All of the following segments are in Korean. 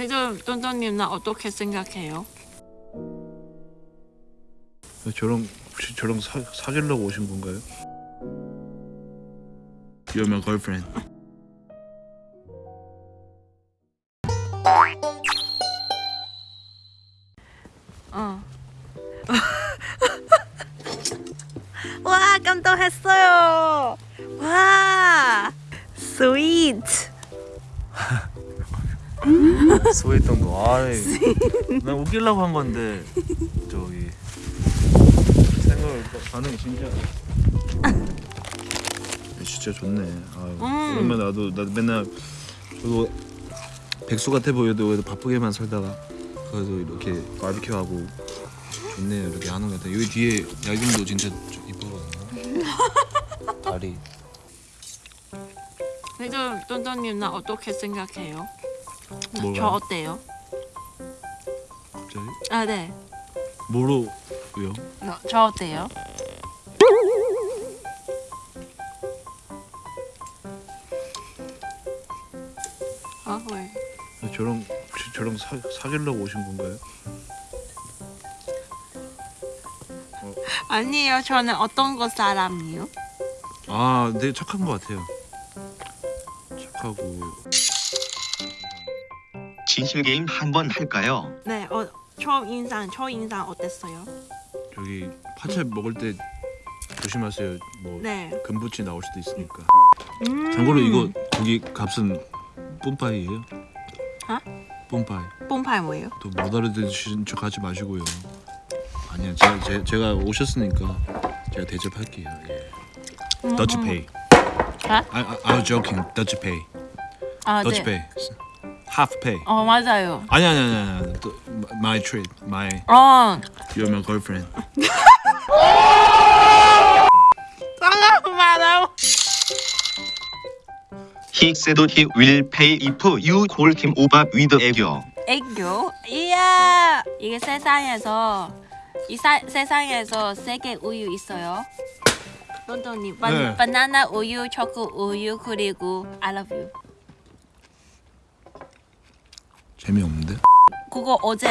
그래도 똔똔님 나 어떻게 생각해요? 저랑 혹시 저랑 사, 사귀려고 오신 건가요? You're my girlfriend. 어. 와 깜짝했어요. 와 Sweet. 스웨덴 거. 아이. 난 웃기려고 한 건데 저기 생각을 반응이 진짜. 진짜 좋네. 아유, 음. 나도 나도 맨날 저도 백수 같아 보여도 그래도 바쁘게만 살다가 그래도 이렇게 바비큐 하고 좋네요 이렇게 하는 거 같아. 여기 뒤에 야경도 진짜 좀 이쁘거든요. 다리. 그래도 똔똔님 나 어떻게 생각해요? 뭐가? 저 어때요? 갑자기 아 네. 뭐로요? 저, 저 어때요? 아 왜? 저랑 혹시 저랑 사, 사귀려고 오신 건가요? 아니에요. 저는 어떤 거 사람이요? 아, 되게 착한 것 같아요. 착하고 진실 게임 한번 할까요? 네. 어, 처음 인상, 첫 인상 어땠어요? 저기 파채 먹을 때 조심하세요. 뭐 네. 금붙이 나올 수도 있으니까. 음. 참고로 이거 고기 값은 뽐빠이예요. 어? 뽐빠이. 뽕파이 뭐예요? 또 못 알아듣으신 척 하지 마시고요. 아니야, 제가 제, 제가 오셨으니까 제가 대접할게요. 예. 음, Dutch 음. 아? I, I, I was joking. Dutch pay. 아, Dutch 네. Half pay. 어, 맞아요. 아니 아니 아니 아니. 또 My treat. My 어. You're my girlfriend. 잠깐만. He said he will pay if you call him over with 애교. 애교? 이야. 이게 세상에서 이 사, 세상에서 세계 우유 있어요. 런던님, 바, 네. 바나나 우유, 초코 우유 그리고 I love you. 재미없는데? 그거 어제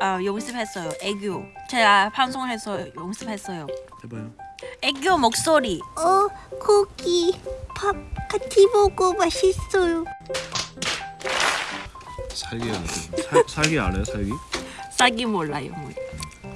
아, 연습했어요. 애교. 제가 방송해서 연습했어요. 해봐요. 애교 목소리. 어, 고기 밥 같이 먹어 맛있어요. 살기. 살, 살기 알아요? 살기? 싸기 몰라요. 뭐.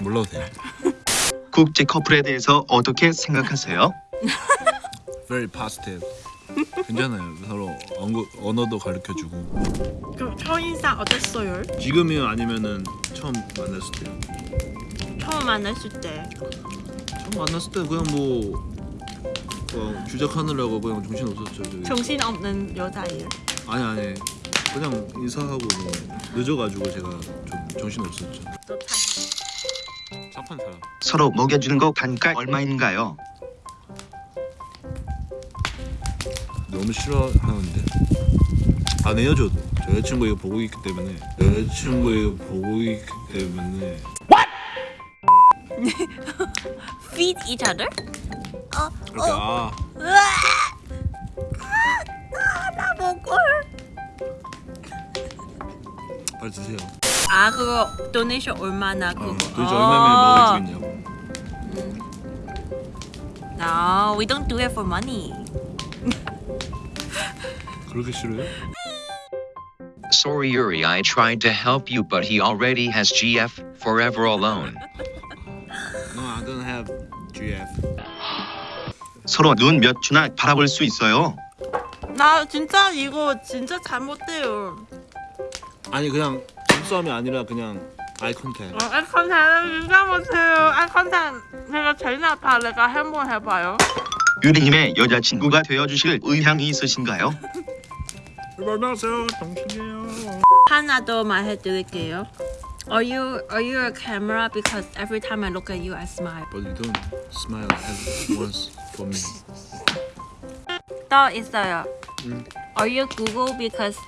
몰라도 돼요. 국제 커플에 대해서 어떻게 생각하세요? Very positive. 괜찮아요. 서로 언어, 언어도 가르쳐주고. 그럼 첫 인상 어땠어요? 지금이요 아니면은 처음 만났을 때요? 처음 만났을 때. 처음 만났을 때 그냥 뭐 어, 주작하느라고 그냥 정신 없었죠. 저기. 정신 없는 여자예요. 아니 아니 그냥 인사하고 뭐 늦어가지고 제가 좀 정신 없었죠. 착한 사람. 서로 먹여주는 거 단가 얼마인가요? 너무 싫어하는데 안 헤어져도 저 여자친구 이거 보고 있기 때문에 여자친구 이거 보고 있기 때문에 Feed each other? 이렇게 아나 먹을. 빨리 드세요. 아 그거 도네이션 얼마나 어, 그거. 도대체 얼마면 먹어주겠냐고. No, we don't do it for money. 그렇게 싫어요? Sorry Yuri I tried to help you but he already has GF, forever alone. No, I don't have GF. 서로 눈 몇 주나 바라볼 수 있어요? 나 진짜 이거 진짜 잘못돼요. 아니 그냥 눈싸움이 아니라 그냥 아이 컨택. 어, 아이컨텐 진짜 못해요. 아이컨텐 제가 제일 나빠. 내가 한번 해봐요. 유리님의 여자친구가 되어주실 의향이 있으신가요? 만나세요, 정신이에요. 하나 더 말해드릴게요. Are you are you a camera? Because every time I look at you, I smile. But you don't smile at once for me. 또 있어요. 음. Are you Google? Because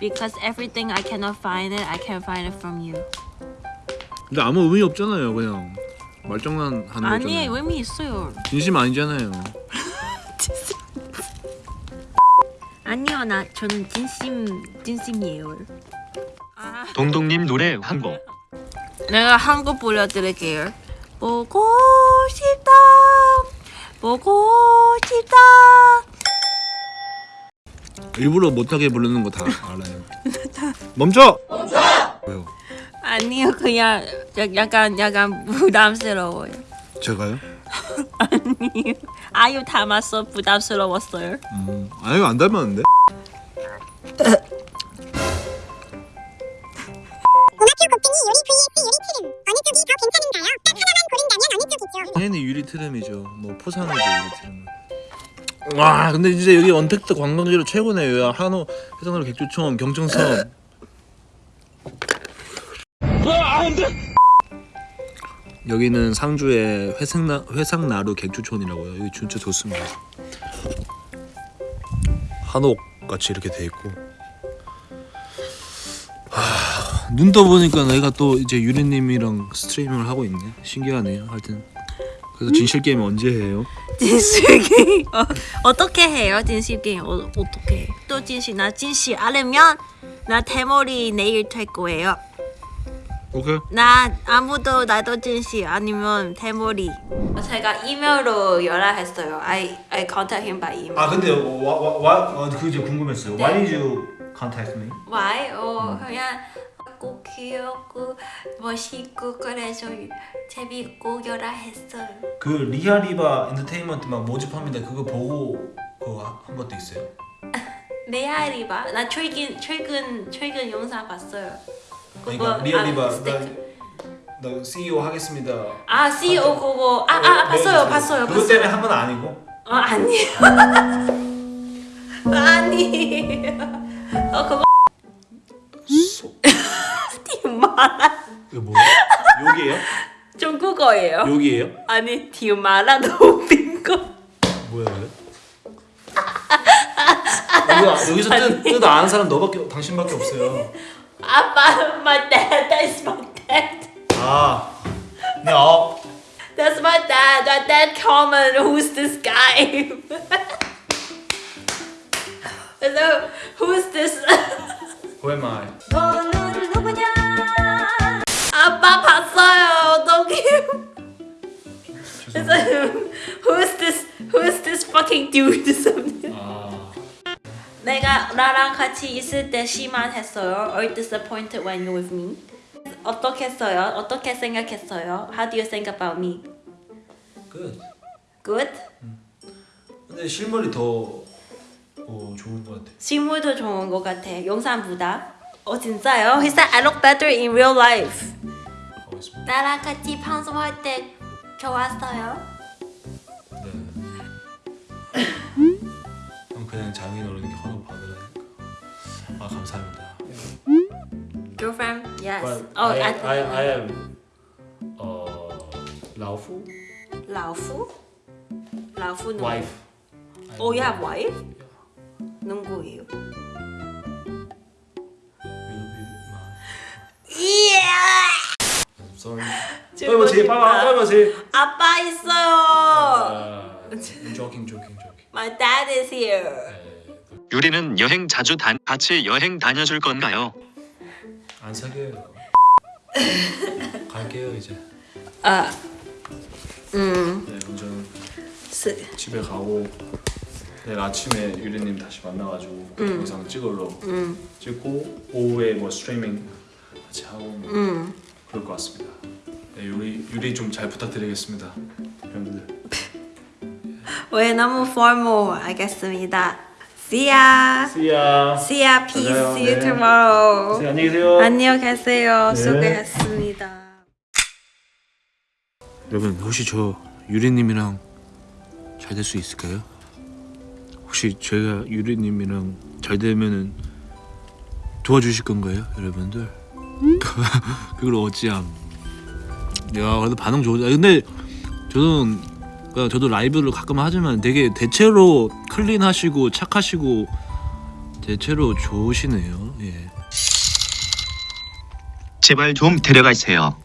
because everything I cannot find it, I can find it from you. 근데 아무 의미 없잖아요, 그냥 말장난 하는 아니 거잖아요. 의미 있어요. 진심 아니잖아요. 아니요, 나 저는 진심 진심이에요. 아, 동동님 노래 한 곡. 내가 한 곡 불러드릴게요. 보고 싶다, 보고 싶다. 일부러 못하게 부르는 거 다 알아요. 멈춰! 멈춰! 왜요? 아니요, 그냥 약- 약간 약간 부담스러워요. 제가요? 아니요, 아유 닮았어 부담스러웠어요. 음, 아유 안 닮았는데? 고마표 곱등이 요리 vs 요리 트름 어느 쪽이 더 괜찮은가요? 딱 하나만 고른다면 어느 쪽이죠? 당연히 유리 트름이죠. 뭐 포상이죠 유리 트름은. 와 근데 진짜 여기 언택트 관광지로 최고네요. 야, 한우 해상도로 객주촌 경청섬. 여기는 상주의 회상나 회상나루 객주촌이라고요. 여기 진짜 좋습니다. 한옥 같이 이렇게 돼 있고. 하, 눈 떠 보니까 내가 또 이제 유리님이랑 스트리밍을 하고 있네. 신기하네요. 하여튼 그래서 진실 게임 언제 해요? 진실 게임 어, 어떻게 해요? 진실 게임 어, 어떻게 해? 또 진실 나 진실 알면 나 대머리 내일 될 거예요. 오케이. 나 아무도 나도 진실 아니면 대머리. 제가 이메일로 연락했어요. I I contact him by email. 아 근데 와와그 이제 궁금했어요. 네. Why did you contact me? Why? 어 그냥 꼭 귀엽고 멋있고 그래서 재밌고 연락했어요. 그 리아리바 엔터테인먼트 막 모집합니다. 그거 보고 그거 한 것도 있어요. 레알이바 나 최근 최근 최근 영상 봤어요. 그러니까 그거, 리아리바 아, 나, CEO 하겠습니다. 아 CEO 그거 아아 봤어요 봤어요 그것. 때문에 한 건 아니고. 어 아니에요. 아니에요. 어 그거 소... 디마라 이거 뭐야? 여기에요? 중국어예요. 여기에요? 아니 디마라 너무 빈거. 뭐야 이거? 여기 여기서 뜻, 뜻 아는 사람 너밖에 당신밖에 없어요. 아빠 my dad that's my dad. 아, 네, 어, That's my dad. My dad comment who's this guy? so who's this? who am I? 너는 누구냐? 아빠 봤어요. 어떡해. 그래서 who's this? Who's this fucking dude? 아, 내가 나랑 같이 있을 때 심한했어요. Are you disappointed when you're with me? 어떻게 했어요? 어떻게 생각했어요? How do you think about me? good. Good? 근데 실물이 더 어, 좋은 것 같아. 실물도 좋은 것 같아. 영상보다. 어 진짜요? He said I look better in real life. 가고 있습니다. 나랑 같이 방송할 때 좋았어요. 네. 그럼 그냥 장인 허락 받으라니까. 아 감사합니다. Girlfriend? Yes. But oh, I, I, I, I am uh, 老夫老夫? 라후는 wife. Oh, you have wife? 누구예요? Sorry. 즐거워 빨리 싶다. 빨리 빨리. 아빠 있어요. Uh, joking joking joking. My dad is here. 유리는 여행 자주 단 같이 여행 다녀줄 건가요? 안 사겨요. 갈게요 이제. 아, 음, 네, 스, 집에 가고 내일 아침에 유리님 다시 만나가지고 영상 찍으러 찍고 오후에 뭐 스트리밍 같이 하고 뭐 음. 그럴 것 같습니다. 네, 유리 유리 좀 잘 부탁드리겠습니다, 여러분들. 왜 너무 formal 알겠습니다. See ya. See ya. See ya. Peace. 맞아요. See you 네. tomorrow. 네, 안녕히 계세요. 안녕 계세요. 네. 수고했습니다. 여러분 혹시 저 유리님이랑 잘 될 수 있을까요? 혹시 제가 유리님이랑 잘 되면은 도와주실 건가요, 여러분들? 그걸 어찌함. 야 그래도 반응 좋아. 근데 저는 그러니까 저도 라이브를 가끔 하지만 되게 대체로 클린하시고 착하시고 대체로 좋으시네요. 예. 제발 좀 데려가세요.